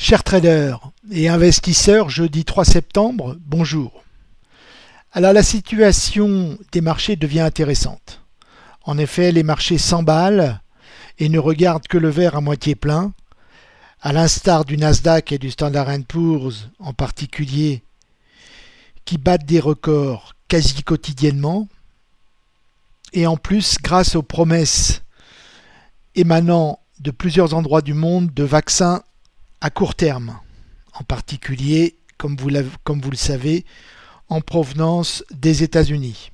Chers traders et investisseurs, jeudi 3 septembre, bonjour. Alors la situation des marchés devient intéressante. En effet, les marchés s'emballent et ne regardent que le verre à moitié plein, à l'instar du Nasdaq et du Standard Poor's en particulier, qui battent des records quasi quotidiennement, et en plus grâce aux promesses émanant de plusieurs endroits du monde de vaccins à court terme, en particulier, comme vous, le savez, en provenance des États-Unis.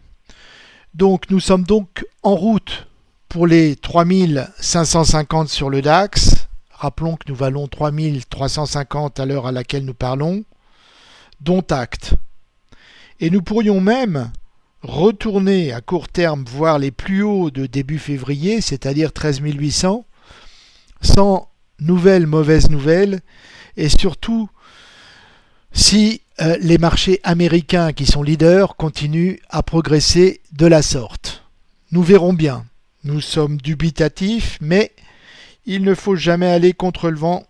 Donc nous sommes donc en route pour les 3550 sur le DAX. Rappelons que nous valons 3350 à l'heure à laquelle nous parlons, dont acte. Et nous pourrions même retourner à court terme voir les plus hauts de début février, c'est-à-dire 13 800, sans nouvelles mauvaises nouvelles et surtout si euh, les marchés américains qui sont leaders continuent à progresser de la sorte. Nous verrons bien. Nous sommes dubitatifs, mais il ne faut jamais aller contre le vent,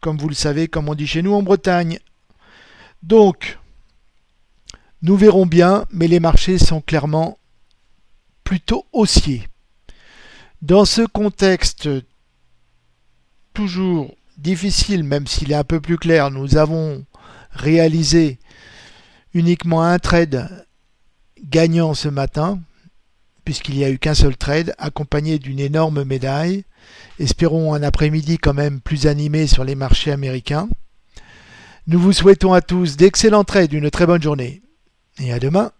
comme vous le savez, comme on dit chez nous en Bretagne. Donc, nous verrons bien, mais les marchés sont clairement plutôt haussiers. Dans ce contexte toujours difficile, même s'il est un peu plus clair. Nous avons réalisé uniquement un trade gagnant ce matin, puisqu'il n'y a eu qu'un seul trade, accompagné d'une énorme médaille. Espérons un après-midi quand même plus animé sur les marchés américains. Nous vous souhaitons à tous d'excellents trades, une très bonne journée. Et à demain